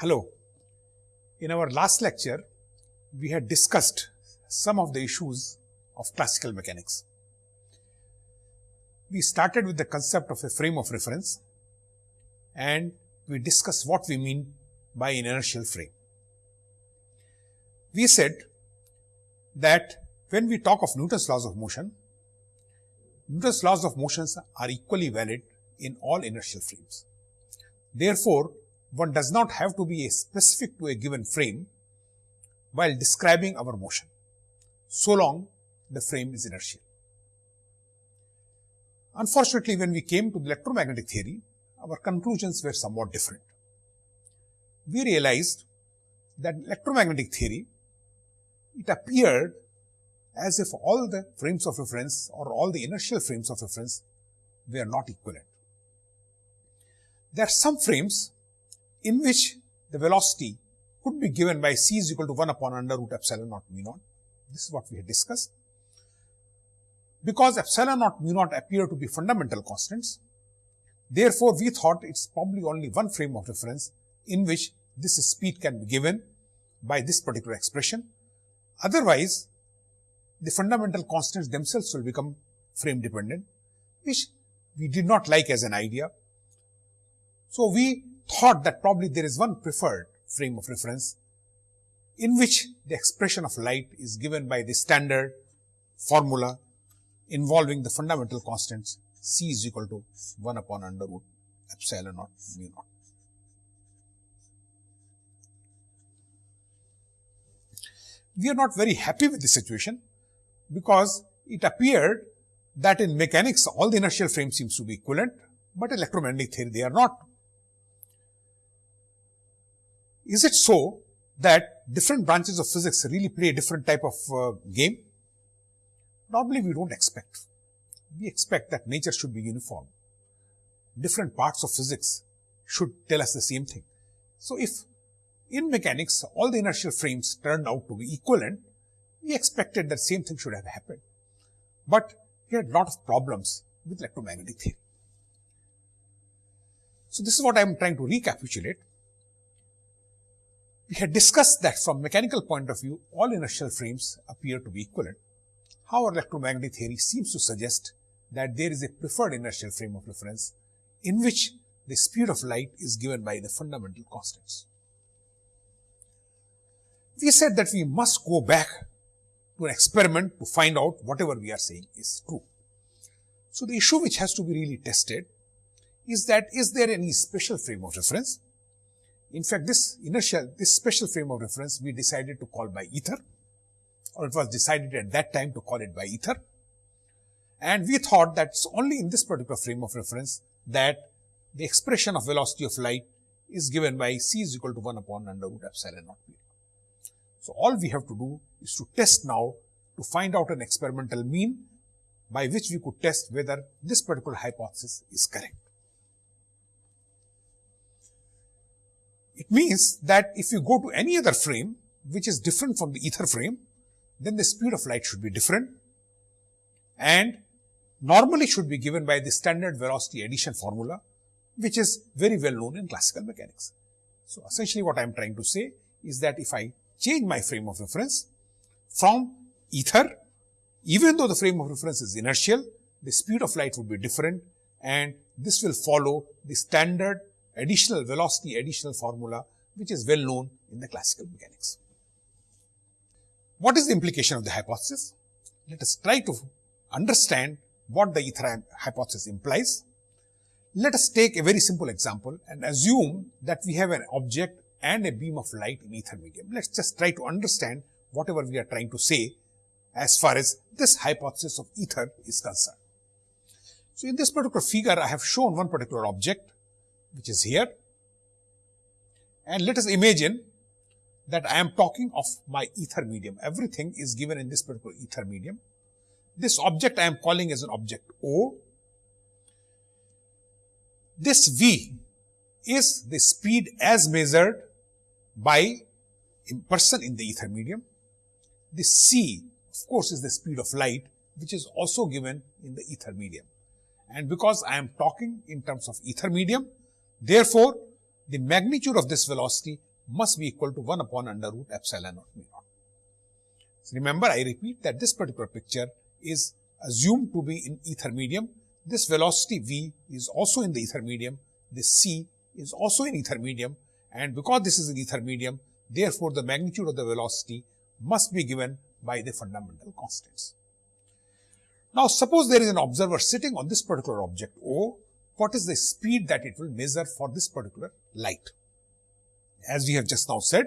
Hello. In our last lecture, we had discussed some of the issues of classical mechanics. We started with the concept of a frame of reference and we discussed what we mean by an inertial frame. We said that when we talk of Newton's laws of motion, Newton's laws of motions are equally valid in all inertial frames. Therefore, one does not have to be specific to a given frame while describing our motion, so long the frame is inertial. Unfortunately, when we came to the electromagnetic theory, our conclusions were somewhat different. We realized that electromagnetic theory, it appeared as if all the frames of reference or all the inertial frames of reference were not equivalent. There are some frames in which the velocity could be given by c is equal to 1 upon under root epsilon naught mu naught. This is what we had discussed. Because epsilon naught mu naught appear to be fundamental constants, therefore, we thought it's probably only one frame of reference in which this speed can be given by this particular expression. Otherwise, the fundamental constants themselves will become frame dependent, which we did not like as an idea. So, we thought that probably there is one preferred frame of reference in which the expression of light is given by the standard formula involving the fundamental constants c is equal to 1 upon under root epsilon naught mu naught. We are not very happy with the situation because it appeared that in mechanics all the inertial frames seems to be equivalent, but electromagnetic theory they are not. Is it so that different branches of physics really play a different type of uh, game? Normally, we don't expect. We expect that nature should be uniform. Different parts of physics should tell us the same thing. So, if in mechanics all the inertial frames turned out to be equivalent, we expected that same thing should have happened. But we had a lot of problems with electromagnetic theory. So, this is what I am trying to recapitulate. We had discussed that from mechanical point of view, all inertial frames appear to be equivalent. However, electromagnetic theory seems to suggest that there is a preferred inertial frame of reference in which the speed of light is given by the fundamental constants. We said that we must go back to an experiment to find out whatever we are saying is true. So, the issue which has to be really tested is that is there any special frame of reference in fact, this inertial, this special frame of reference we decided to call by ether or it was decided at that time to call it by ether. And we thought that it's only in this particular frame of reference that the expression of velocity of light is given by c is equal to 1 upon under root epsilon naught. So, all we have to do is to test now to find out an experimental mean by which we could test whether this particular hypothesis is correct. It means that if you go to any other frame which is different from the ether frame, then the speed of light should be different and normally should be given by the standard velocity addition formula, which is very well known in classical mechanics. So, essentially what I am trying to say is that if I change my frame of reference from ether, even though the frame of reference is inertial, the speed of light would be different and this will follow the standard additional velocity additional formula which is well known in the classical mechanics. What is the implication of the hypothesis? Let us try to understand what the ether hypothesis implies. Let us take a very simple example and assume that we have an object and a beam of light in ether medium. Let us just try to understand whatever we are trying to say as far as this hypothesis of ether is concerned. So, in this particular figure, I have shown one particular object which is here. And let us imagine that I am talking of my ether medium. Everything is given in this particular ether medium. This object I am calling as an object O. This V is the speed as measured by a person in the ether medium. This C, of course, is the speed of light, which is also given in the ether medium. And because I am talking in terms of ether medium, Therefore, the magnitude of this velocity must be equal to 1 upon under root epsilon naught mu naught. So remember, I repeat that this particular picture is assumed to be in ether medium. This velocity v is also in the ether medium. This c is also in ether medium. And because this is in ether medium, therefore the magnitude of the velocity must be given by the fundamental constants. Now, suppose there is an observer sitting on this particular object O, what is the speed that it will measure for this particular light? As we have just now said,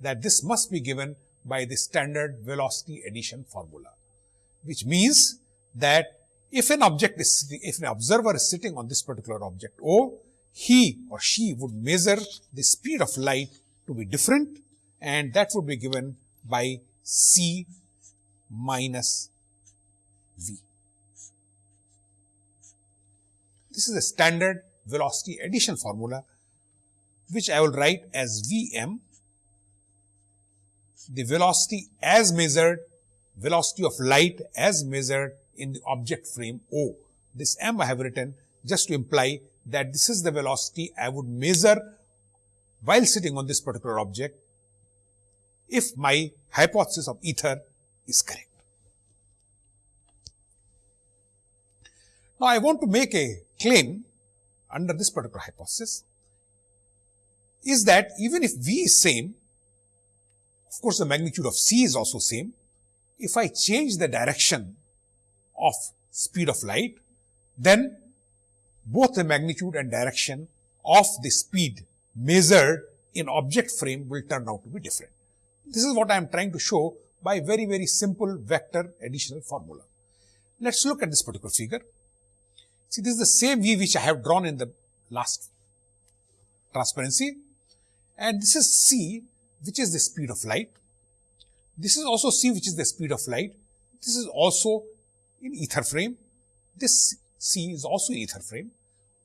that this must be given by the standard velocity addition formula, which means that if an object is, if an observer is sitting on this particular object O, he or she would measure the speed of light to be different and that would be given by c minus v. This is a standard velocity addition formula which I will write as Vm, the velocity as measured, velocity of light as measured in the object frame O. This m I have written just to imply that this is the velocity I would measure while sitting on this particular object if my hypothesis of ether is correct. Now, I want to make a claim under this particular hypothesis is that even if V is same, of course, the magnitude of C is also same. If I change the direction of speed of light, then both the magnitude and direction of the speed measured in object frame will turn out to be different. This is what I am trying to show by very, very simple vector additional formula. Let's look at this particular figure. See, this is the same V which I have drawn in the last transparency. And this is C, which is the speed of light. This is also C, which is the speed of light. This is also in ether frame. This C is also in ether frame.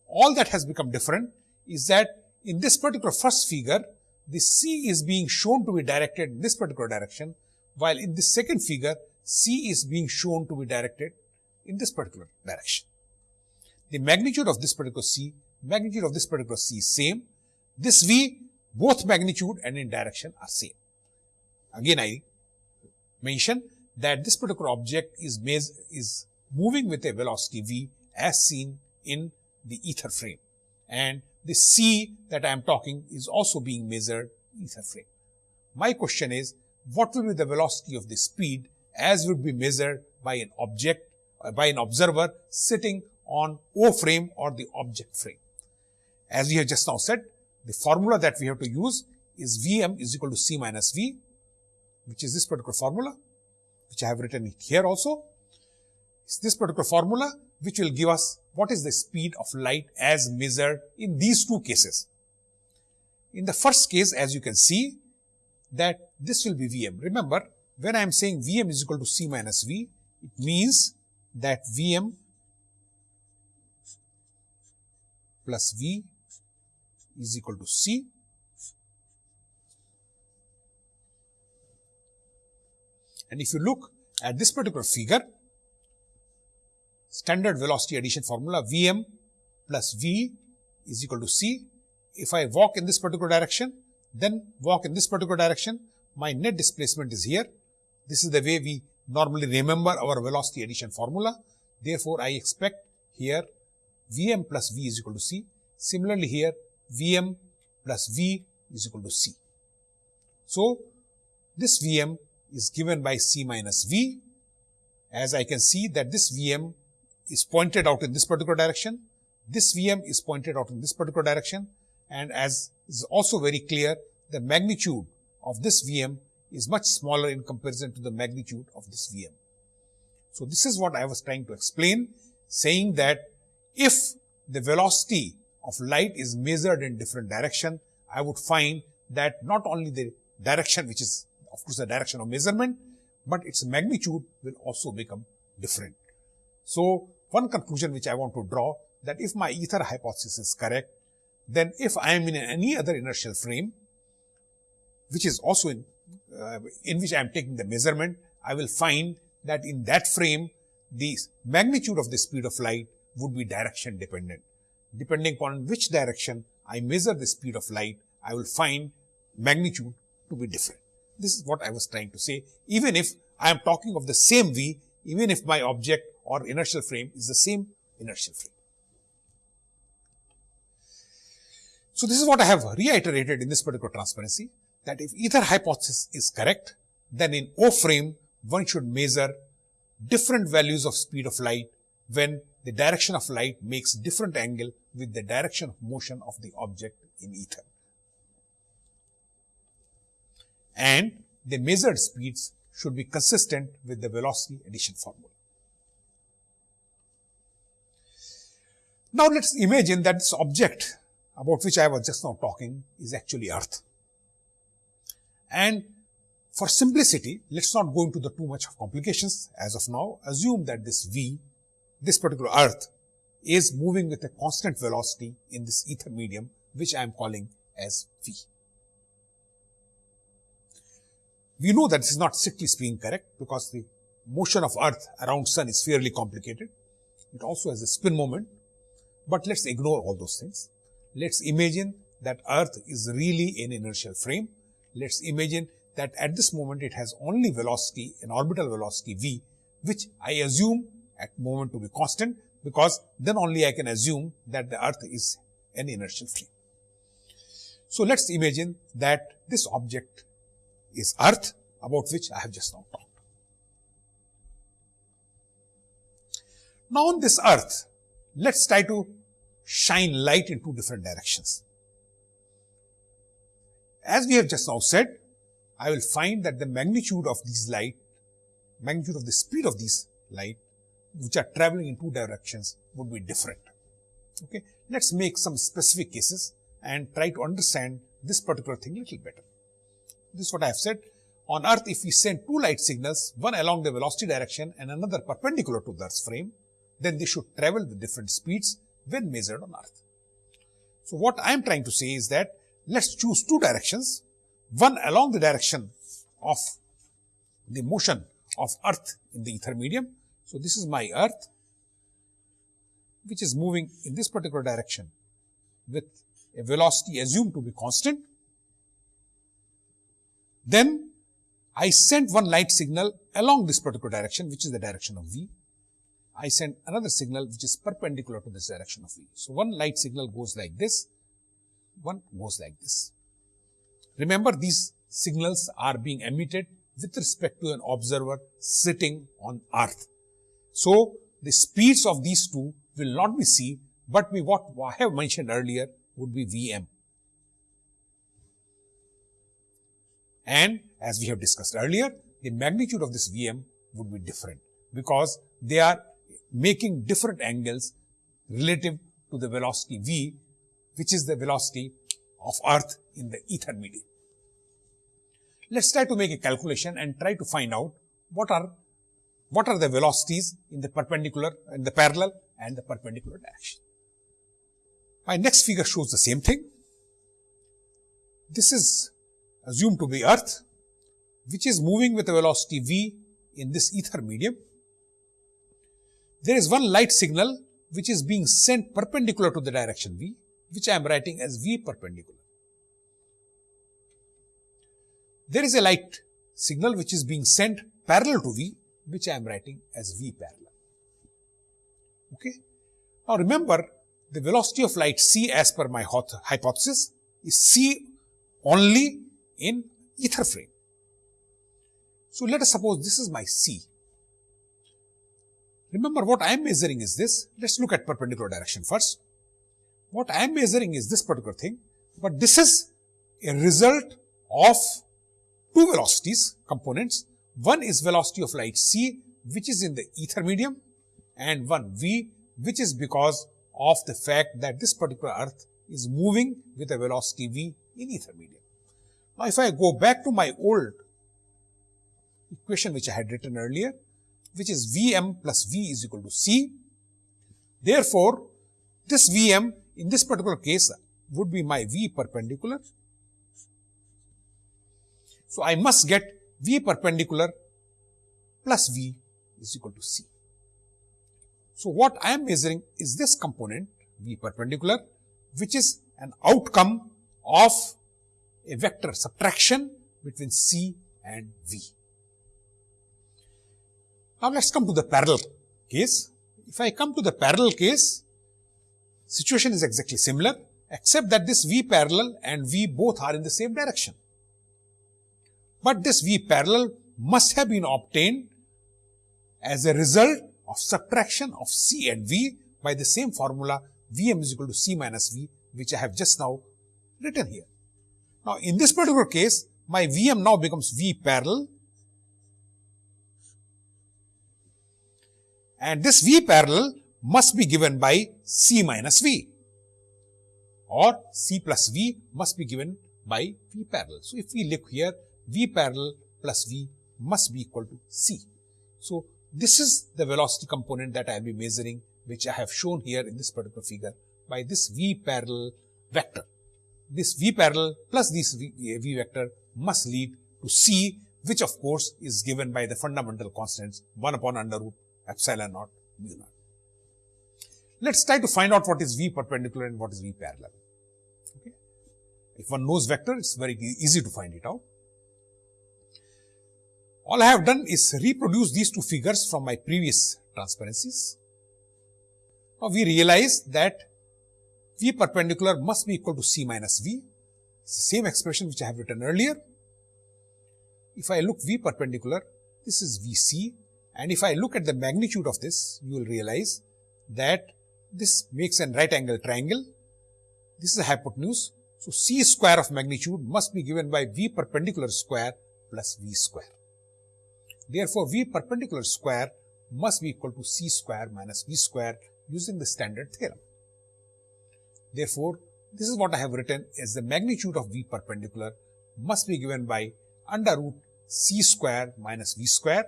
All that has become different is that in this particular first figure, the C is being shown to be directed in this particular direction, while in the second figure, C is being shown to be directed in this particular direction. The magnitude of this particular C, magnitude of this particular C is same. This V, both magnitude and in direction are same. Again, I mention that this particular object is, is moving with a velocity V as seen in the ether frame. And the C that I am talking is also being measured ether frame. My question is, what will be the velocity of the speed as would be measured by an object, by an observer sitting on O frame or the object frame. As we have just now said, the formula that we have to use is Vm is equal to C minus V, which is this particular formula, which I have written here also. It's this particular formula which will give us what is the speed of light as measured in these two cases. In the first case, as you can see, that this will be Vm. Remember, when I am saying Vm is equal to C minus V, it means that Vm plus V is equal to C. And if you look at this particular figure, standard velocity addition formula Vm plus V is equal to C. If I walk in this particular direction, then walk in this particular direction, my net displacement is here. This is the way we normally remember our velocity addition formula. Therefore, I expect here Vm plus V is equal to C. Similarly here, Vm plus V is equal to C. So, this Vm is given by C minus V. As I can see that this Vm is pointed out in this particular direction. This Vm is pointed out in this particular direction. And as is also very clear, the magnitude of this Vm is much smaller in comparison to the magnitude of this Vm. So, this is what I was trying to explain, saying that if the velocity of light is measured in different direction, I would find that not only the direction which is of course the direction of measurement, but its magnitude will also become different. So, one conclusion which I want to draw that if my ether hypothesis is correct, then if I am in any other inertial frame, which is also in, uh, in which I am taking the measurement, I will find that in that frame, the magnitude of the speed of light would be direction dependent. Depending upon which direction I measure the speed of light, I will find magnitude to be different. This is what I was trying to say. Even if I am talking of the same V, even if my object or inertial frame is the same inertial frame. So this is what I have reiterated in this particular transparency that if ether hypothesis is correct, then in O frame one should measure different values of speed of light when the direction of light makes different angle with the direction of motion of the object in ether. And the measured speeds should be consistent with the velocity addition formula. Now let's imagine that this object about which I was just now talking is actually earth. And for simplicity, let's not go into the too much of complications as of now. Assume that this V, this particular earth, is moving with a constant velocity in this ether medium, which I am calling as V. We know that this is not strictly speaking correct because the motion of earth around sun is fairly complicated. It also has a spin moment, but let's ignore all those things. Let's imagine that earth is really an inertial frame. Let's imagine that at this moment it has only velocity, an orbital velocity v, which I assume at moment to be constant because then only I can assume that the earth is an inertial frame. So let's imagine that this object is earth about which I have just now talked. Now on this earth, let's try to shine light in two different directions. As we have just now said, I will find that the magnitude of these light, magnitude of the speed of these light, which are traveling in two directions would be different. Okay. Let's make some specific cases and try to understand this particular thing a little better. This is what I have said. On earth, if we send two light signals, one along the velocity direction and another perpendicular to the earth's frame, then they should travel with different speeds when measured on earth. So what I am trying to say is that let's choose two directions, one along the direction of the motion of earth in the ether medium. So this is my earth which is moving in this particular direction with a velocity assumed to be constant. Then I sent one light signal along this particular direction which is the direction of v I send another signal which is perpendicular to this direction of V. So, one light signal goes like this, one goes like this. Remember these signals are being emitted with respect to an observer sitting on earth. So, the speeds of these two will not be c, but be what I have mentioned earlier would be Vm. And as we have discussed earlier, the magnitude of this Vm would be different because they are making different angles relative to the velocity v, which is the velocity of earth in the ether medium. Let's try to make a calculation and try to find out what are what are the velocities in the perpendicular in the parallel and the perpendicular direction. My next figure shows the same thing. This is assumed to be earth which is moving with a velocity v in this ether medium there is one light signal which is being sent perpendicular to the direction v, which I am writing as v perpendicular. There is a light signal which is being sent parallel to v, which I am writing as v parallel. Okay. Now remember, the velocity of light c as per my hypothesis is c only in ether frame. So let us suppose this is my c Remember what I am measuring is this. Let's look at perpendicular direction first. What I am measuring is this particular thing, but this is a result of two velocities components. One is velocity of light c, which is in the ether medium, and one v, which is because of the fact that this particular earth is moving with a velocity v in ether medium. Now, if I go back to my old equation which I had written earlier, which is Vm plus V is equal to C. Therefore, this Vm in this particular case would be my V perpendicular. So, I must get V perpendicular plus V is equal to C. So, what I am measuring is this component V perpendicular which is an outcome of a vector subtraction between C and V. Now let's come to the parallel case. If I come to the parallel case, situation is exactly similar except that this V parallel and V both are in the same direction. But this V parallel must have been obtained as a result of subtraction of C and V by the same formula Vm is equal to C minus V which I have just now written here. Now, in this particular case, my Vm now becomes V parallel and this V parallel must be given by C minus V or C plus V must be given by V parallel. So, if we look here, V parallel plus V must be equal to C. So, this is the velocity component that I will be measuring which I have shown here in this particular figure by this V parallel vector. This V parallel plus this V, eh, v vector must lead to C which of course is given by the fundamental constants 1 upon under root epsilon naught mu naught. Let us try to find out what is V perpendicular and what is V parallel. Okay. If one knows vector, it is very easy to find it out. All I have done is reproduce these two figures from my previous transparencies. Now, we realize that V perpendicular must be equal to C minus V. It's the same expression which I have written earlier. If I look V perpendicular, this is VC and if I look at the magnitude of this, you will realize that this makes a right angle triangle. This is a hypotenuse. So, C square of magnitude must be given by V perpendicular square plus V square. Therefore, V perpendicular square must be equal to C square minus V square using the standard theorem. Therefore, this is what I have written as the magnitude of V perpendicular must be given by under root C square minus V square,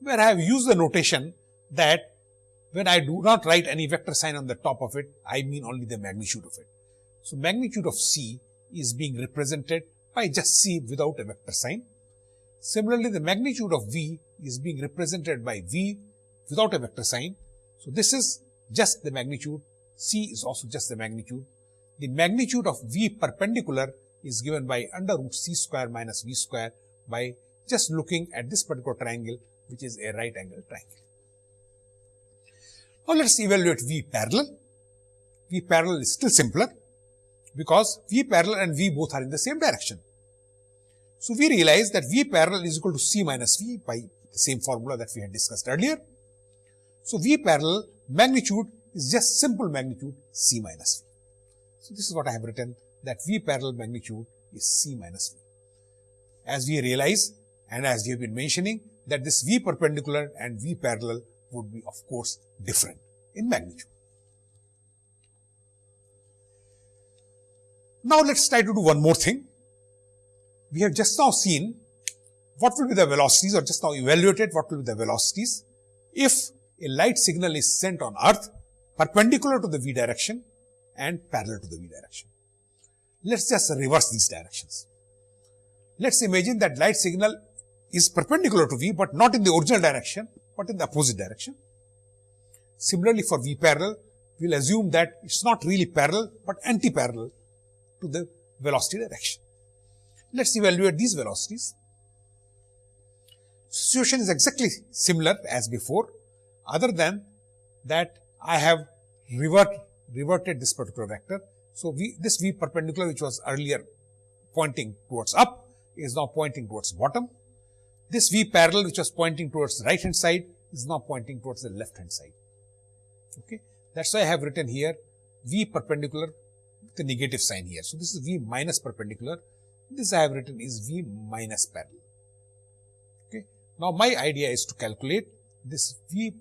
where I have used the notation that when I do not write any vector sign on the top of it, I mean only the magnitude of it. So, magnitude of C is being represented by just C without a vector sign. Similarly, the magnitude of V is being represented by V without a vector sign. So, this is just the magnitude, C is also just the magnitude. The magnitude of V perpendicular is given by under root C square minus V square by just looking at this particular triangle which is a right angle triangle. Now, let us evaluate V parallel. V parallel is still simpler because V parallel and V both are in the same direction. So, we realize that V parallel is equal to C minus V by the same formula that we had discussed earlier. So, V parallel magnitude is just simple magnitude C minus V. So, this is what I have written that V parallel magnitude is C minus V. As we realize and as we have been mentioning that this V perpendicular and V parallel would be of course different in magnitude. Now, let us try to do one more thing. We have just now seen what will be the velocities or just now evaluated what will be the velocities if a light signal is sent on earth perpendicular to the v direction and parallel to the v direction. Let us just reverse these directions. Let us imagine that light signal is perpendicular to v, but not in the original direction, but in the opposite direction. Similarly, for v parallel, we will assume that it is not really parallel, but anti-parallel to the velocity direction. Let us evaluate these velocities. Situation is exactly similar as before other than that I have revert, reverted this particular vector. So, v, this v perpendicular which was earlier pointing towards up is now pointing towards bottom. This v parallel which was pointing towards the right hand side is now pointing towards the left hand side. Okay. That is why I have written here v perpendicular with the negative sign here. So, this is v minus perpendicular. This I have written is v minus parallel. Okay. Now, my idea is to calculate this v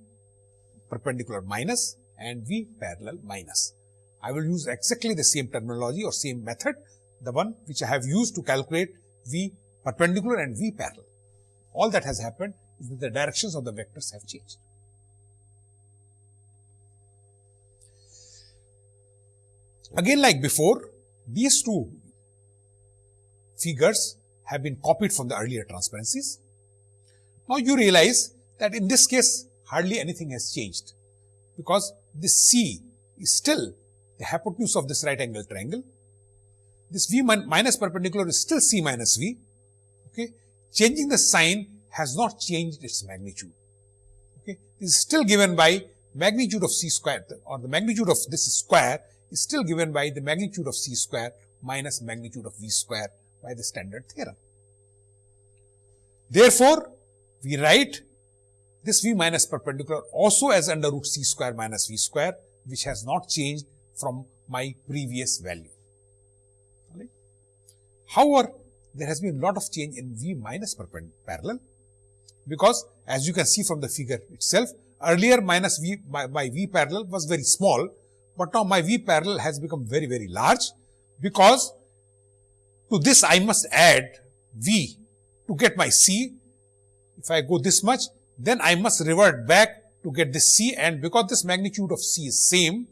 perpendicular minus and V parallel minus. I will use exactly the same terminology or same method, the one which I have used to calculate V perpendicular and V parallel. All that has happened is that the directions of the vectors have changed. Again like before, these two figures have been copied from the earlier transparencies. Now you realize that in this case hardly anything has changed because this C is still the hypotenuse of this right angle triangle. this V minus perpendicular is still C minus V. Okay. Changing the sign has not changed its magnitude. Okay. This is still given by magnitude of C square or the magnitude of this square is still given by the magnitude of C square minus magnitude of V square by the standard theorem. Therefore, we write this V minus perpendicular also as under root C square minus V square which has not changed from my previous value. However, there has been a lot of change in V minus parallel because as you can see from the figure itself, earlier minus V by, by V parallel was very small, but now my V parallel has become very, very large because to this I must add V to get my C. If I go this much, then I must revert back to get this C and because this magnitude of C is same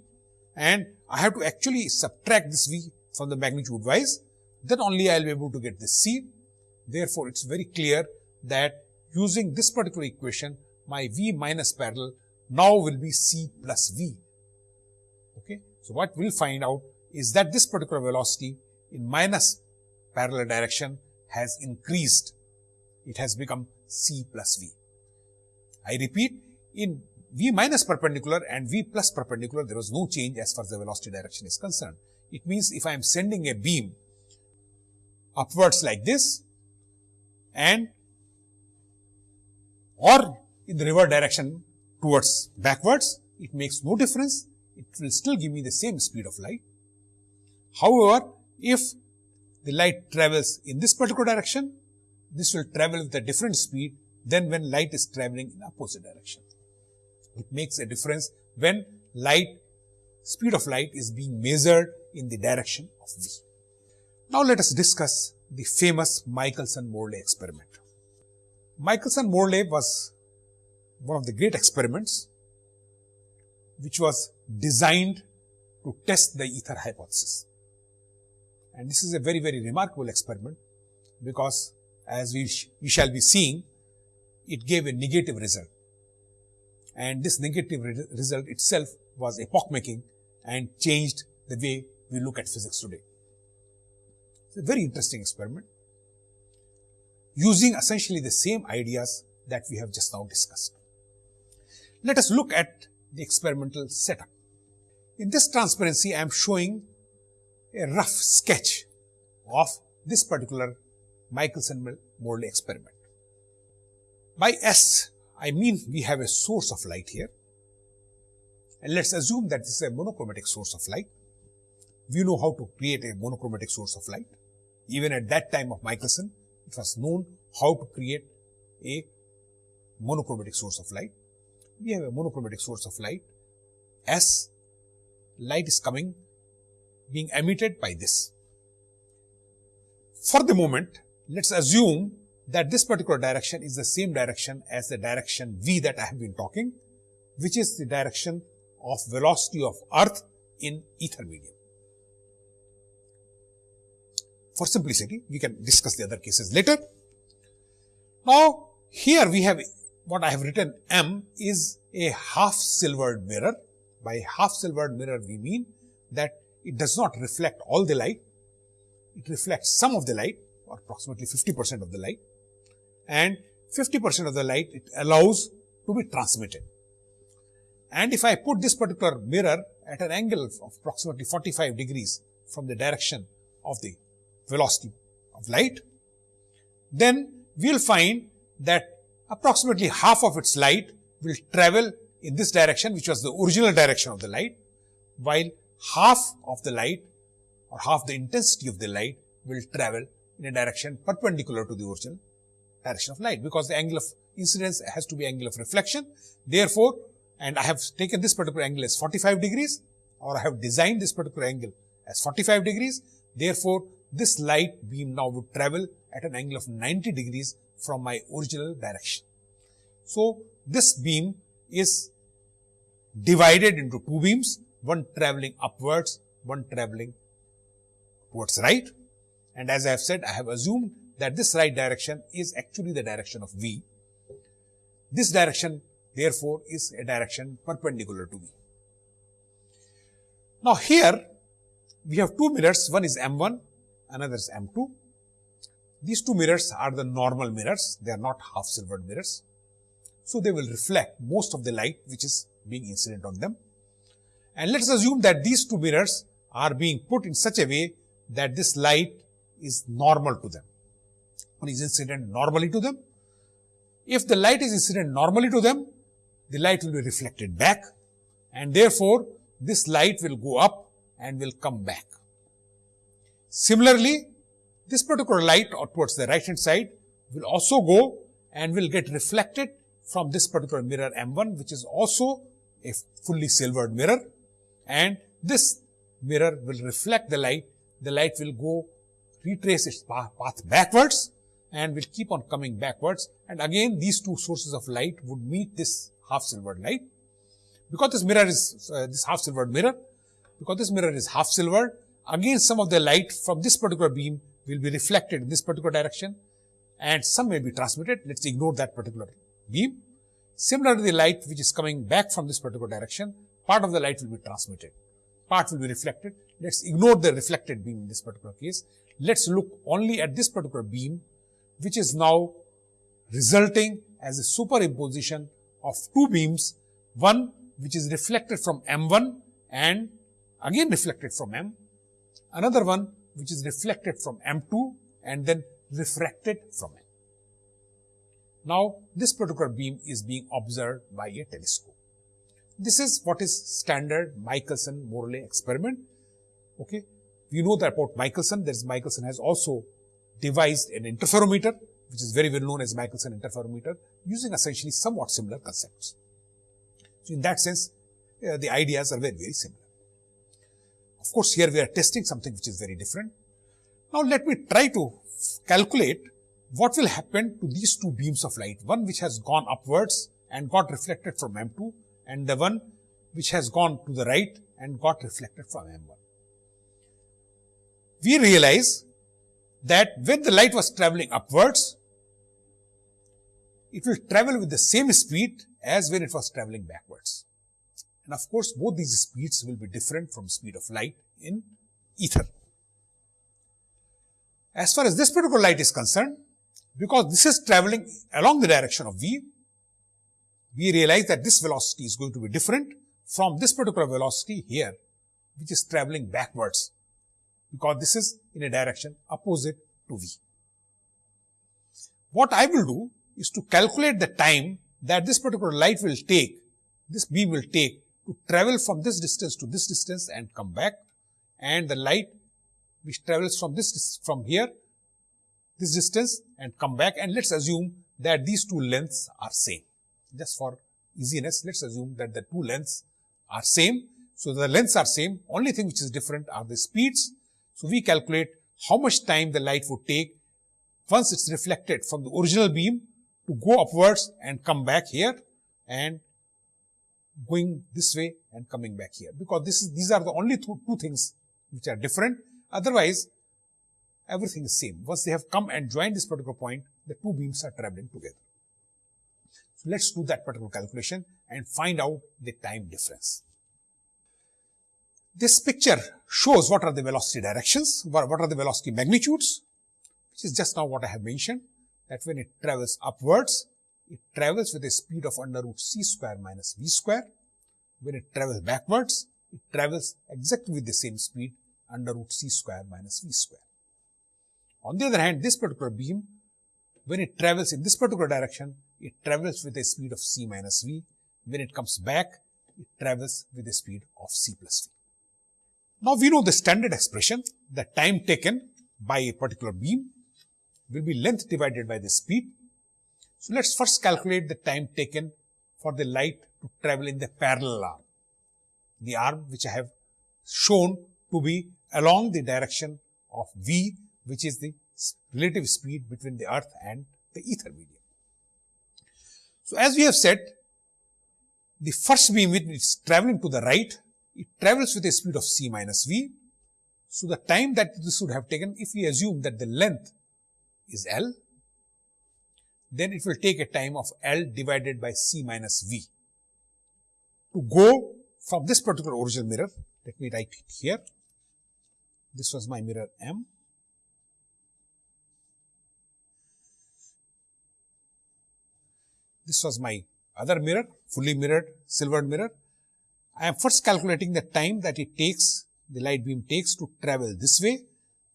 and I have to actually subtract this V from the magnitude wise, then only I will be able to get this C. Therefore, it is very clear that using this particular equation, my V minus parallel now will be C plus V. Okay. So, what we will find out is that this particular velocity in minus parallel direction has increased. It has become C plus V. I repeat, in V minus perpendicular and V plus perpendicular, there was no change as far as the velocity direction is concerned. It means if I am sending a beam upwards like this and or in the reverse direction towards backwards, it makes no difference. It will still give me the same speed of light. However, if the light travels in this particular direction, this will travel with a different speed than when light is traveling in opposite direction. It makes a difference when light, speed of light is being measured in the direction of V. Now let us discuss the famous Michelson-Morley experiment. Michelson-Morley was one of the great experiments which was designed to test the ether hypothesis. And this is a very, very remarkable experiment because as we, sh we shall be seeing, it gave a negative result. And this negative re result itself was epoch making and changed the way we look at physics today. It's a very interesting experiment using essentially the same ideas that we have just now discussed. Let us look at the experimental setup. In this transparency, I am showing a rough sketch of this particular Michelson-Morley experiment. By S, I mean we have a source of light here. And let's assume that this is a monochromatic source of light. We know how to create a monochromatic source of light. Even at that time of Michelson, it was known how to create a monochromatic source of light. We have a monochromatic source of light. S, light is coming, being emitted by this. For the moment, let's assume that this particular direction is the same direction as the direction V that I have been talking, which is the direction of velocity of earth in ether medium. For simplicity, we can discuss the other cases later. Now, here we have what I have written M is a half silvered mirror. By half silvered mirror, we mean that it does not reflect all the light. It reflects some of the light or approximately 50 percent of the light and 50 percent of the light it allows to be transmitted. And if I put this particular mirror at an angle of approximately 45 degrees from the direction of the velocity of light, then we will find that approximately half of its light will travel in this direction, which was the original direction of the light, while half of the light or half the intensity of the light will travel in a direction perpendicular to the original direction of light, because the angle of incidence has to be angle of reflection. Therefore, and I have taken this particular angle as 45 degrees, or I have designed this particular angle as 45 degrees. Therefore, this light beam now would travel at an angle of 90 degrees from my original direction. So, this beam is divided into two beams, one traveling upwards, one traveling towards right. And as I have said, I have assumed that this right direction is actually the direction of V. This direction therefore is a direction perpendicular to V. Now here we have two mirrors, one is M1 another is M2. These two mirrors are the normal mirrors, they are not half silvered mirrors. So, they will reflect most of the light which is being incident on them. And let us assume that these two mirrors are being put in such a way that this light is normal to them or is incident normally to them. If the light is incident normally to them, the light will be reflected back and therefore, this light will go up and will come back. Similarly, this particular light or towards the right hand side will also go and will get reflected from this particular mirror M1 which is also a fully silvered mirror and this mirror will reflect the light. The light will go retrace its path backwards and will keep on coming backwards and again these two sources of light would meet this half silvered light. Because this mirror is uh, this half silvered mirror, because this mirror is half silvered, again some of the light from this particular beam will be reflected in this particular direction and some may be transmitted. Let's ignore that particular beam. Similarly, the light which is coming back from this particular direction, part of the light will be transmitted, part will be reflected. Let's ignore the reflected beam in this particular case. Let's look only at this particular beam which is now resulting as a superimposition of two beams, one which is reflected from M1 and again reflected from M, another one which is reflected from M2 and then refracted from M. Now, this particular beam is being observed by a telescope. This is what is standard Michelson-Morley experiment. Okay. We know that about Michelson, there is Michelson has also devised an interferometer, which is very well known as Michelson interferometer, using essentially somewhat similar concepts. So, in that sense, uh, the ideas are very, very similar. Of course, here we are testing something which is very different. Now, let me try to calculate what will happen to these two beams of light, one which has gone upwards and got reflected from M2 and the one which has gone to the right and got reflected from M1. We realize that when the light was traveling upwards, it will travel with the same speed as when it was traveling backwards. And of course, both these speeds will be different from speed of light in ether. As far as this particular light is concerned, because this is traveling along the direction of v, we realize that this velocity is going to be different from this particular velocity here, which is traveling backwards because this is in a direction opposite to V. What I will do is to calculate the time that this particular light will take, this beam will take to travel from this distance to this distance and come back and the light which travels from this from here this distance and come back and let's assume that these two lengths are same just for easiness let's assume that the two lengths are same. So the lengths are same. Only thing which is different are the speeds. So, we calculate how much time the light would take once it's reflected from the original beam to go upwards and come back here and going this way and coming back here. Because this is these are the only two, two things which are different. Otherwise everything is same. Once they have come and joined this particular point the two beams are traveling together so let's do that particular calculation and find out the time difference this picture shows what are the velocity directions, what are the velocity magnitudes, which is just now what I have mentioned, that when it travels upwards, it travels with a speed of under root c square minus v square. When it travels backwards, it travels exactly with the same speed under root c square minus v square. On the other hand, this particular beam, when it travels in this particular direction, it travels with a speed of c minus v. When it comes back, it travels with a speed of c plus v. Now we know the standard expression, the time taken by a particular beam will be length divided by the speed. So let's first calculate the time taken for the light to travel in the parallel arm, the arm which I have shown to be along the direction of v, which is the relative speed between the earth and the ether medium. So as we have said, the first beam which is traveling to the right it travels with a speed of c minus v. So, the time that this would have taken, if we assume that the length is L, then it will take a time of L divided by c minus v. To go from this particular original mirror, let me write it here. This was my mirror M this was my other mirror, fully mirrored, silvered mirror. I am first calculating the time that it takes, the light beam takes to travel this way.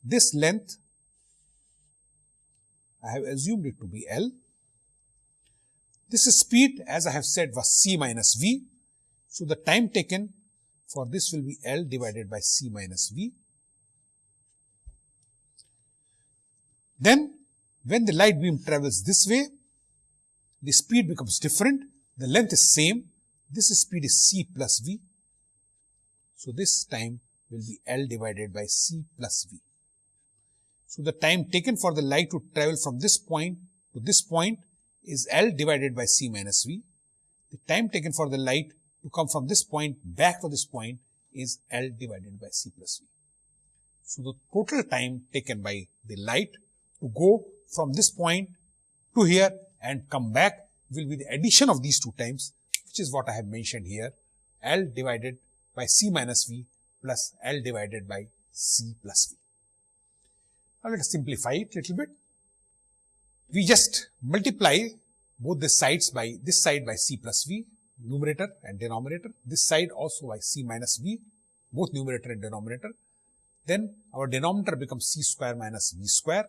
This length, I have assumed it to be L. This speed, as I have said, was c minus v. So, the time taken for this will be L divided by c minus v. Then, when the light beam travels this way, the speed becomes different, the length is same, this speed is c plus v. So, this time will be L divided by c plus v. So, the time taken for the light to travel from this point to this point is L divided by c minus v. The time taken for the light to come from this point back to this point is L divided by c plus v. So, the total time taken by the light to go from this point to here and come back will be the addition of these two times which is what I have mentioned here L divided by c minus v plus L divided by c plus v. Now, let us simplify it a little bit. We just multiply both the sides by this side by c plus v numerator and denominator, this side also by c minus v both numerator and denominator. Then our denominator becomes c square minus v square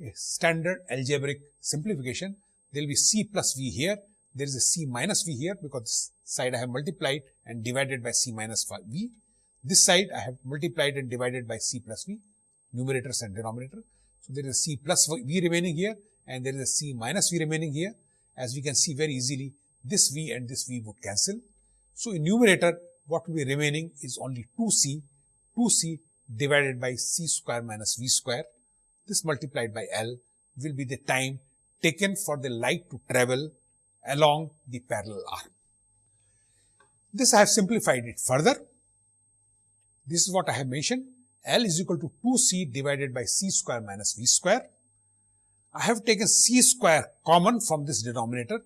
a standard algebraic simplification. There will be c plus v here, there is a c minus v here because this side I have multiplied and divided by c minus v. This side I have multiplied and divided by c plus v, numerators and denominator. So, there is a c plus v remaining here and there is a c minus v remaining here. As we can see very easily, this v and this v would cancel. So, in numerator, what will be remaining is only 2c, 2c divided by c square minus v square this multiplied by L will be the time taken for the light to travel along the parallel arm. This I have simplified it further. This is what I have mentioned. L is equal to 2c divided by c square minus v square. I have taken c square common from this denominator.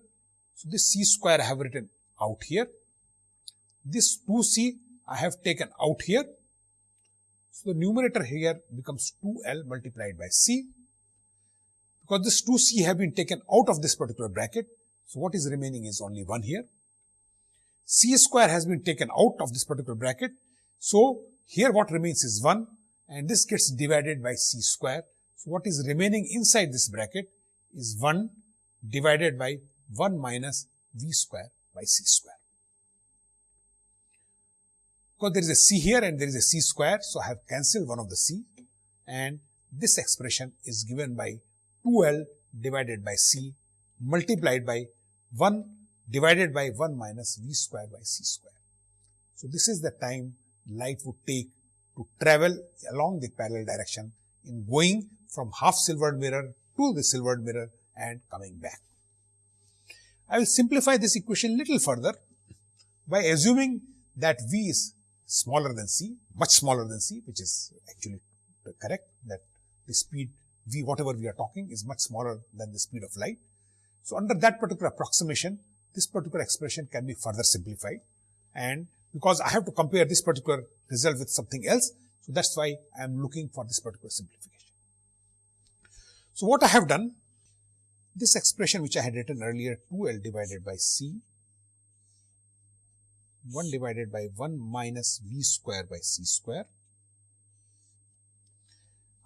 So, this c square I have written out here. This 2c I have taken out here so, the numerator here becomes 2L multiplied by C. Because this 2C have been taken out of this particular bracket, so what is remaining is only 1 here. C square has been taken out of this particular bracket, so here what remains is 1 and this gets divided by C square. So, what is remaining inside this bracket is 1 divided by 1 minus V square by C square because there is a c here and there is a c square. So, I have cancelled one of the c and this expression is given by 2L divided by c multiplied by 1 divided by 1 minus v square by c square. So, this is the time light would take to travel along the parallel direction in going from half silvered mirror to the silvered mirror and coming back. I will simplify this equation little further by assuming that v is smaller than c, much smaller than c, which is actually correct that the speed v, whatever we are talking is much smaller than the speed of light. So, under that particular approximation, this particular expression can be further simplified and because I have to compare this particular result with something else, so that's why I am looking for this particular simplification. So, what I have done, this expression which I had written earlier 2L divided by C 1 divided by 1 minus v square by c square.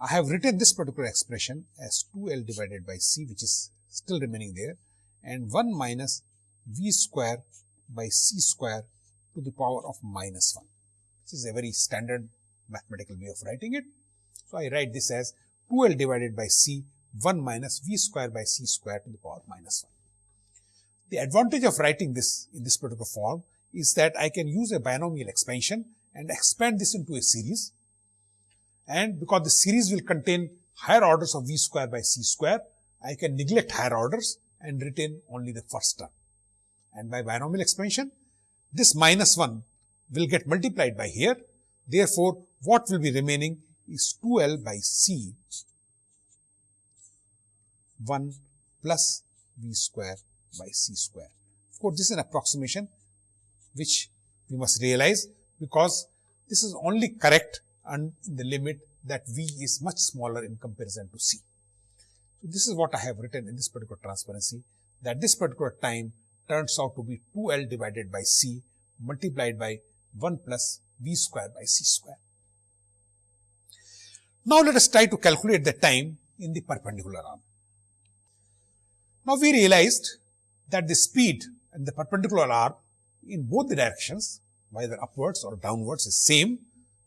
I have written this particular expression as 2L divided by c which is still remaining there and 1 minus v square by c square to the power of minus 1. This is a very standard mathematical way of writing it. So, I write this as 2L divided by c 1 minus v square by c square to the power of minus 1. The advantage of writing this in this particular form is that I can use a binomial expansion and expand this into a series. And because the series will contain higher orders of v square by c square, I can neglect higher orders and retain only the first term. And by binomial expansion, this minus 1 will get multiplied by here. Therefore, what will be remaining is 2L by C 1 plus V square by C square. Of course, this is an approximation which we must realize because this is only correct and the limit that V is much smaller in comparison to C. So, this is what I have written in this particular transparency that this particular time turns out to be 2L divided by C multiplied by 1 plus V square by C square. Now let us try to calculate the time in the perpendicular arm. Now we realized that the speed in the perpendicular arm in both the directions, whether upwards or downwards is same,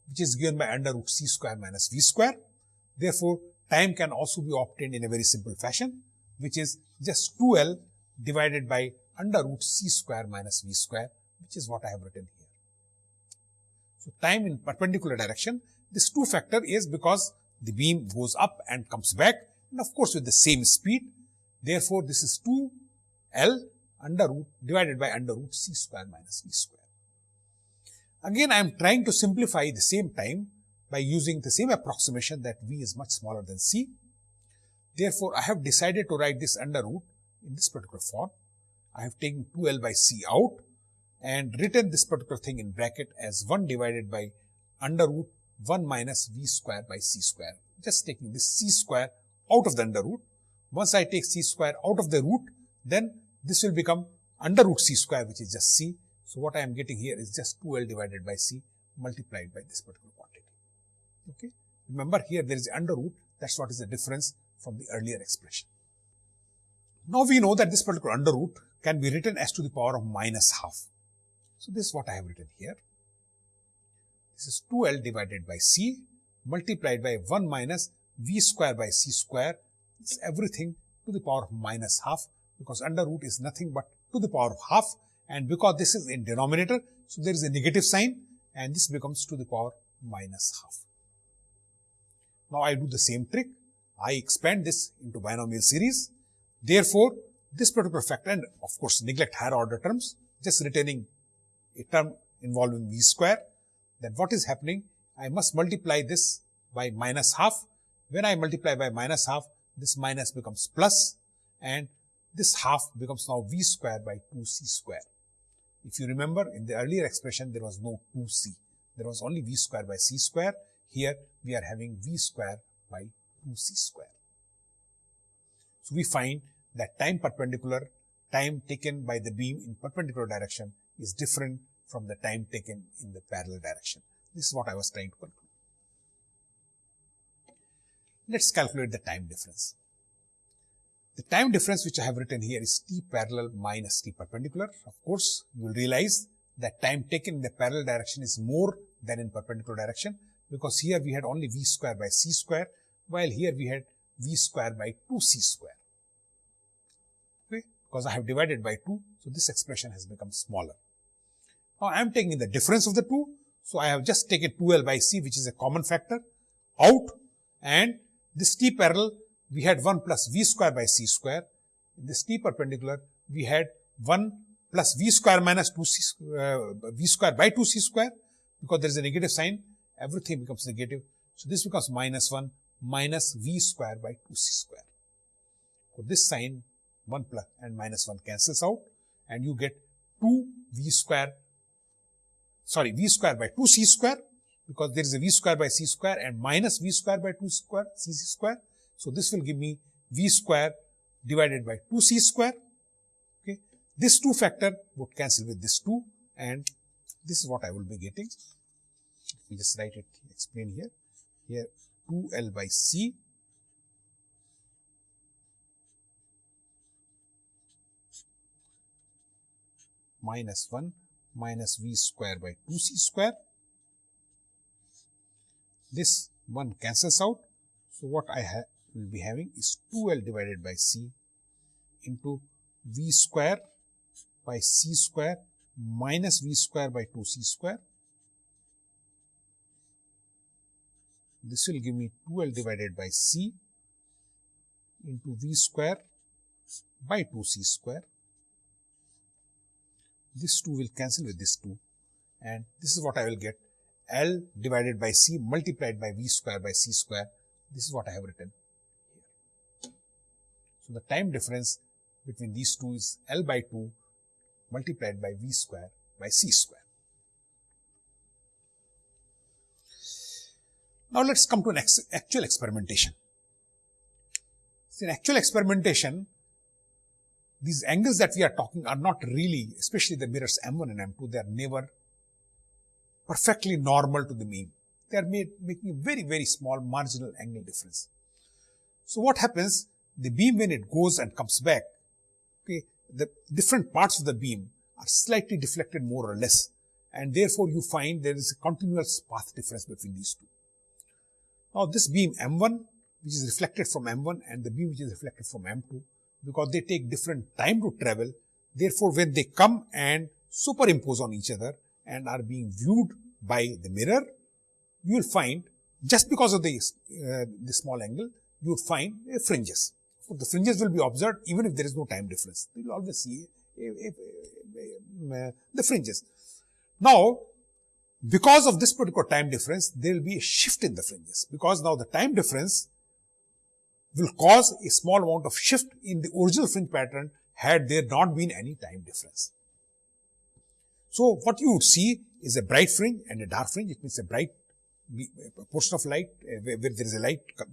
which is given by under root c square minus v square. Therefore, time can also be obtained in a very simple fashion, which is just 2L divided by under root c square minus v square, which is what I have written here. So, time in perpendicular direction, this 2 factor is because the beam goes up and comes back and of course, with the same speed. Therefore, this is 2L under root divided by under root c square minus v square. Again, I am trying to simplify the same time by using the same approximation that v is much smaller than c. Therefore, I have decided to write this under root in this particular form. I have taken 2L by c out and written this particular thing in bracket as 1 divided by under root 1 minus v square by c square. Just taking this c square out of the under root. Once I take c square out of the root, then this will become under root c square which is just c. So, what I am getting here is just 2L divided by c multiplied by this particular quantity. Okay. Remember here there is under root that is what is the difference from the earlier expression. Now, we know that this particular under root can be written as to the power of minus half. So, this is what I have written here. This is 2L divided by c multiplied by 1 minus v square by c square. It's everything to the power of minus half because under root is nothing but to the power of half and because this is in denominator, so there is a negative sign and this becomes to the power minus half. Now I do the same trick. I expand this into binomial series. Therefore, this particular factor and of course neglect higher order terms, just retaining a term involving v square, then what is happening? I must multiply this by minus half. When I multiply by minus half, this minus becomes plus and this half becomes now v square by 2c square. If you remember in the earlier expression there was no 2c, there was only v square by c square. Here we are having v square by 2c square. So we find that time perpendicular, time taken by the beam in perpendicular direction is different from the time taken in the parallel direction. This is what I was trying to conclude. Let's calculate the time difference. The time difference which I have written here is t parallel minus t perpendicular. Of course, you will realize that time taken in the parallel direction is more than in perpendicular direction because here we had only v square by c square while here we had v square by 2c square. Okay, because I have divided by 2, so this expression has become smaller. Now I am taking the difference of the two, so I have just taken 2l by c which is a common factor out and this t parallel we had 1 plus v square by c square. In this t perpendicular, we had 1 plus v square minus 2c, uh, v square by 2c square because there is a negative sign, everything becomes negative. So, this becomes minus 1 minus v square by 2c square. So, this sign 1 plus and minus 1 cancels out and you get 2 v square, sorry, v square by 2c square because there is a v square by c square and minus v square by 2 square, c square so, this will give me v square divided by 2c square. Okay. This 2 factor would cancel with this 2 and this is what I will be getting. Let me just write it, explain here. Here 2L by C minus 1 minus v square by 2c square. This 1 cancels out. So, what I have will be having is 2L divided by C into V square by C square minus V square by 2C square. This will give me 2L divided by C into V square by 2C square. This 2 will cancel with this 2 and this is what I will get L divided by C multiplied by V square by C square. This is what I have written. So, the time difference between these two is L by 2 multiplied by V square by C square. Now, let us come to an actual experimentation. In actual experimentation, these angles that we are talking are not really, especially the mirrors M1 and M2, they are never perfectly normal to the mean. They are made, making a very, very small marginal angle difference. So what happens? The beam when it goes and comes back, okay, the different parts of the beam are slightly deflected more or less and therefore you find there is a continuous path difference between these two. Now this beam M1 which is reflected from M1 and the beam which is reflected from M2 because they take different time to travel. Therefore, when they come and superimpose on each other and are being viewed by the mirror, you will find just because of the, uh, the small angle, you would find uh, fringes. The fringes will be observed even if there is no time difference. You will always see the fringes. Now, because of this particular time difference, there will be a shift in the fringes because now the time difference will cause a small amount of shift in the original fringe pattern had there not been any time difference. So, what you would see is a bright fringe and a dark fringe. It means a bright portion of light where, where, there is a light uh,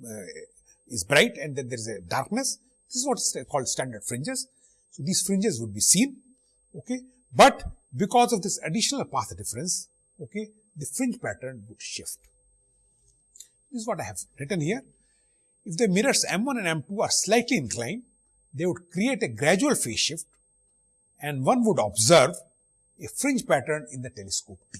is bright and then there is a darkness. This is what is called standard fringes. So, these fringes would be seen, okay. But because of this additional path difference, okay, the fringe pattern would shift. This is what I have written here. If the mirrors M1 and M2 are slightly inclined, they would create a gradual phase shift and one would observe a fringe pattern in the telescope T.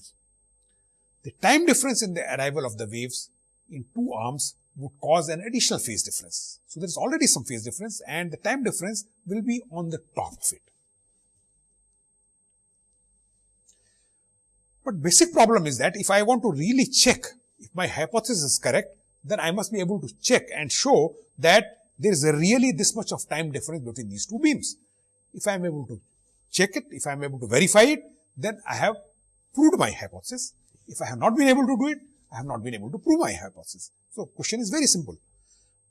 The time difference in the arrival of the waves in two arms would cause an additional phase difference. So, there is already some phase difference and the time difference will be on the top of it. But basic problem is that if I want to really check if my hypothesis is correct, then I must be able to check and show that there is really this much of time difference between these two beams. If I am able to check it, if I am able to verify it, then I have proved my hypothesis. If I have not been able to do it, I have not been able to prove my hypothesis. So, question is very simple.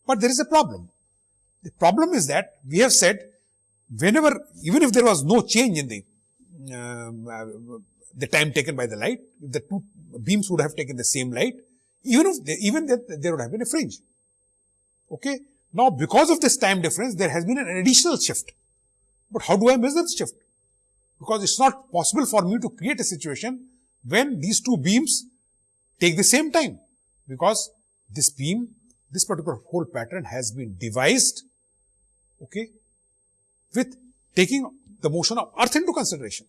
But there is a problem. The problem is that we have said whenever, even if there was no change in the, um, uh, the time taken by the light, if the two beams would have taken the same light, even if they, even that there would have been a fringe. Okay. Now, because of this time difference, there has been an additional shift. But how do I measure the shift? Because it's not possible for me to create a situation when these two beams take the same time. Because this beam, this particular whole pattern has been devised, okay, with taking the motion of earth into consideration.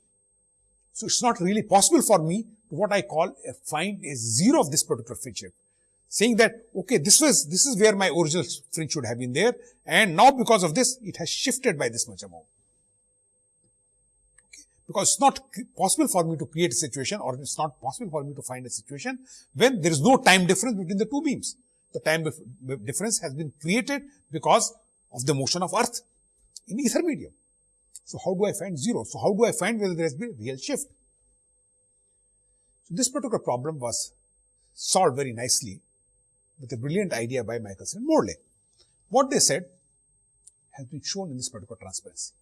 So, it's not really possible for me to what I call a find a zero of this particular fringe saying that, okay, this was, this is where my original fringe should have been there and now because of this, it has shifted by this much amount. Because it's not possible for me to create a situation or it's not possible for me to find a situation when there is no time difference between the two beams. The time difference has been created because of the motion of earth in ether medium. So how do I find zero? So how do I find whether there has been real shift? So this particular problem was solved very nicely with a brilliant idea by Michelson and Morley. What they said has been shown in this particular transparency.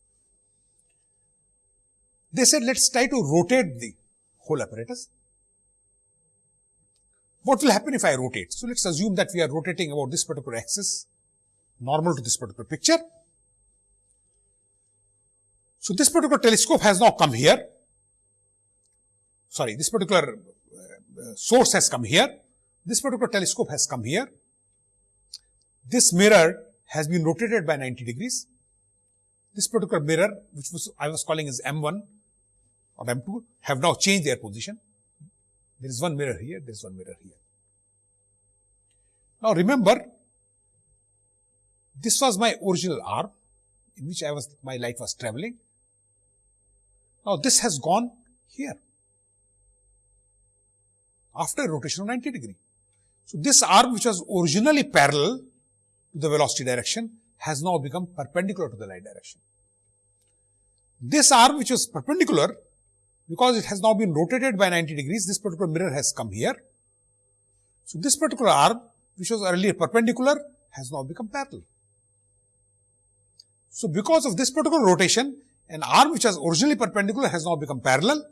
They said, let's try to rotate the whole apparatus. What will happen if I rotate? So let's assume that we are rotating about this particular axis, normal to this particular picture. So this particular telescope has now come here sorry, this particular uh, source has come here, this particular telescope has come here, this mirror has been rotated by 90 degrees. This particular mirror, which was I was calling as M1 or M2, have now changed their position. There is one mirror here, there is one mirror here. Now remember, this was my original arm in which I was, my light was traveling. Now this has gone here after a rotation of 90 degree. So, this arm which was originally parallel to the velocity direction has now become perpendicular to the light direction. This arm which was perpendicular because it has now been rotated by 90 degrees, this particular mirror has come here. So, this particular arm which was earlier perpendicular has now become parallel. So, because of this particular rotation, an arm which was originally perpendicular has now become parallel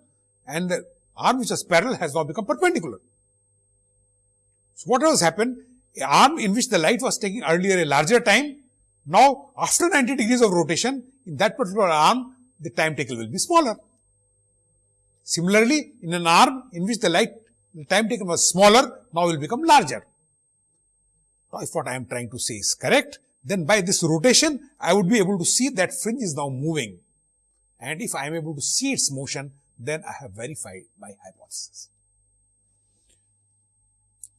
and the arm which was parallel has now become perpendicular. So, what has happened? A arm in which the light was taking earlier a larger time, now after 90 degrees of rotation in that particular arm, the time taken will be smaller. Similarly, in an arm in which the light, the time taken was smaller, now will become larger. Now, if what I am trying to say is correct, then by this rotation, I would be able to see that fringe is now moving. And if I am able to see its motion, then I have verified my hypothesis.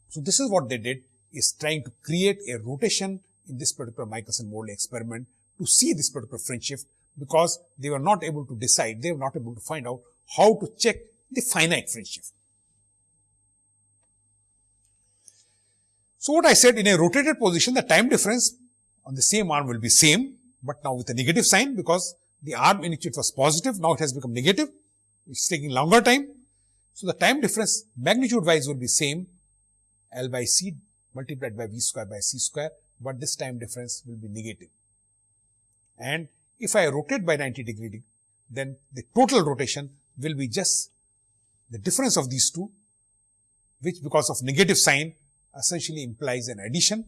So, this is what they did is trying to create a rotation in this particular Michelson-Morley experiment to see this particular fringe shift because they were not able to decide, they were not able to find out how to check the finite fringe shift. So, what I said in a rotated position, the time difference on the same arm will be same, but now with a negative sign because the arm in which it was positive, now it has become negative. It's taking longer time. So, the time difference magnitude wise will be same L by C multiplied by V square by C square, but this time difference will be negative. And if I rotate by 90 degree, then the total rotation will be just the difference of these two, which because of negative sign essentially implies an addition.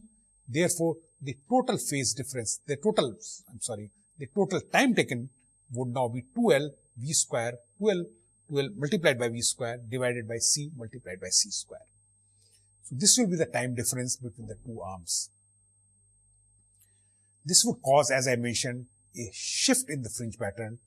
Therefore, the total phase difference, the total, I'm sorry, the total time taken would now be 2L V square, 2L, 2L multiplied by V square divided by C multiplied by C square. So, this will be the time difference between the two arms. This would cause, as I mentioned, a shift in the fringe pattern.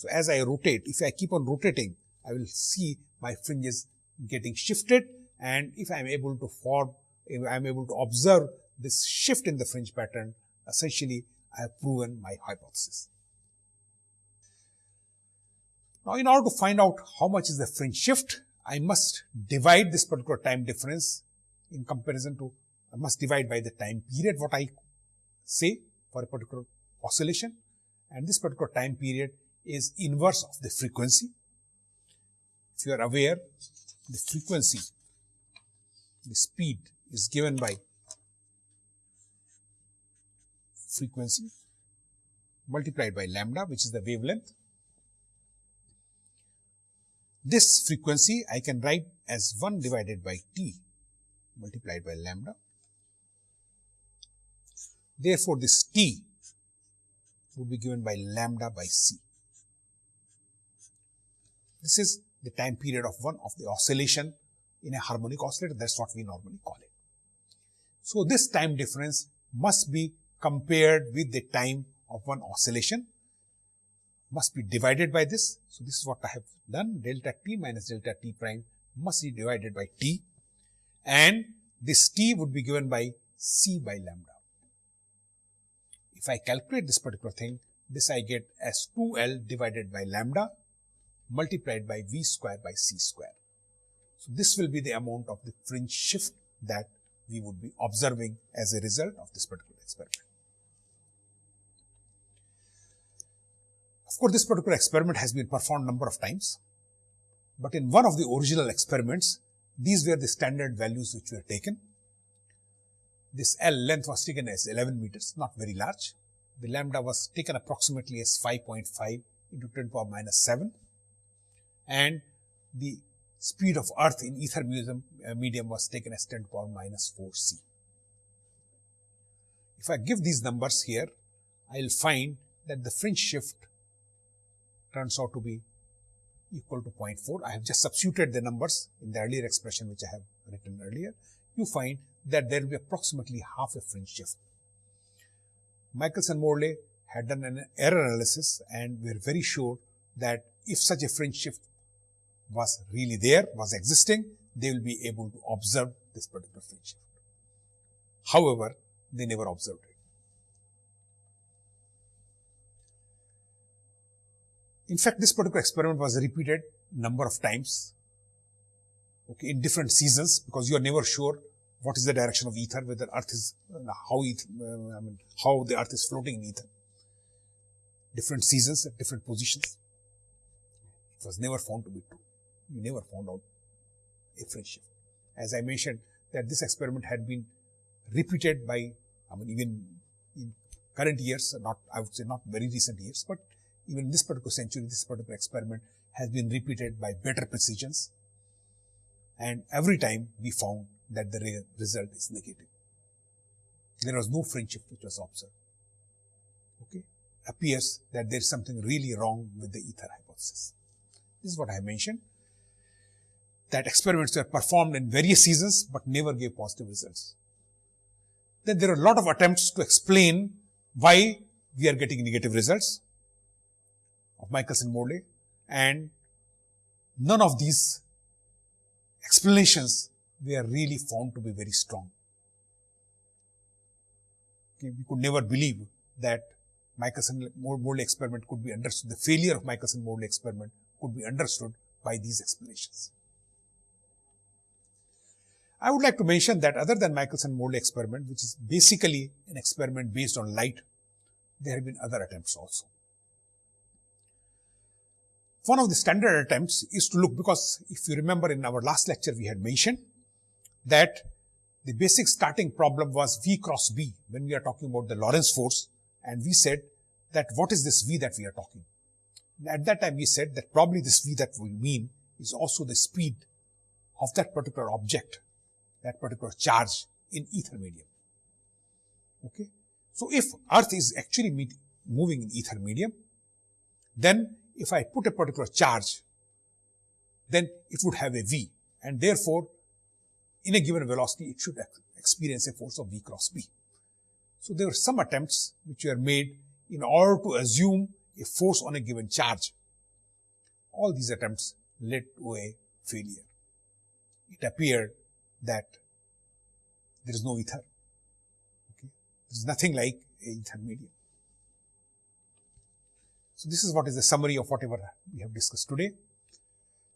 So, as I rotate, if I keep on rotating, I will see my fringes getting shifted and if I am able to form, if I am able to observe this shift in the fringe pattern, essentially I have proven my hypothesis. Now, in order to find out how much is the fringe shift, I must divide this particular time difference in comparison to, I must divide by the time period what I say for a particular oscillation and this particular time period is inverse of the frequency. If you are aware, the frequency the speed is given by frequency multiplied by lambda which is the wavelength. This frequency I can write as 1 divided by t multiplied by lambda. Therefore, this t would be given by lambda by c. This is the time period of one of the oscillation in a harmonic oscillator. That's what we normally call it. So, this time difference must be compared with the time of one oscillation must be divided by this. So, this is what I have done delta t minus delta t prime must be divided by t and this t would be given by c by lambda. If I calculate this particular thing, this I get as 2L divided by lambda multiplied by V square by C square. So, this will be the amount of the fringe shift that we would be observing as a result of this particular experiment. Of course, this particular experiment has been performed number of times, but in one of the original experiments, these were the standard values which were taken. This L length was taken as 11 meters, not very large. The lambda was taken approximately as 5.5 into 10 to the power minus 7 and the speed of earth in ether medium, uh, medium was taken as 10 to the power minus 4 c. If I give these numbers here, I will find that the fringe shift turns out to be equal to 0.4. I have just substituted the numbers in the earlier expression which I have written earlier. You find that there will be approximately half a fringe shift. Michelson-Morley had done an error analysis and we are very sure that if such a fringe shift was really there, was existing, they will be able to observe this particular fringe shift. However, they never observed it. In fact, this particular experiment was repeated number of times okay, in different seasons because you are never sure what is the direction of ether, whether earth is, how, it, uh, I mean, how the earth is floating in ether. Different seasons at different positions. It was never found to be true. You never found out a fringe shift. As I mentioned that this experiment had been repeated by, I mean, even in current years, not, I would say not very recent years, but even this particular century, this particular experiment has been repeated by better precisions. And every time we found that the re result is negative. There was no fringe shift which was observed. Okay. appears that there is something really wrong with the ether hypothesis. This is what I mentioned that experiments were performed in various seasons but never gave positive results. Then there are a lot of attempts to explain why we are getting negative results of Michelson-Morley and none of these explanations were really found to be very strong. Okay, we could never believe that Michelson-Morley experiment could be understood, the failure of Michelson-Morley experiment could be understood by these explanations. I would like to mention that other than Michelson-Morley experiment, which is basically an experiment based on light, there have been other attempts also. One of the standard attempts is to look because if you remember in our last lecture we had mentioned that the basic starting problem was V cross B when we are talking about the Lorentz force and we said that what is this V that we are talking. At that time we said that probably this V that we mean is also the speed of that particular object, that particular charge in ether medium. Okay. So if earth is actually moving in ether medium, then if I put a particular charge, then it would have a V and therefore in a given velocity it should experience a force of V cross B. So there were some attempts which were made in order to assume a force on a given charge. All these attempts led to a failure. It appeared that there is no ether. Okay? There is nothing like ether medium. So this is what is the summary of whatever we have discussed today.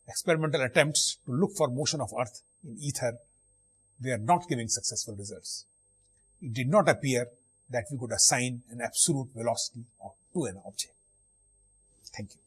Experimental attempts to look for motion of earth in ether were not giving successful results. It did not appear that we could assign an absolute velocity to an object. Thank you.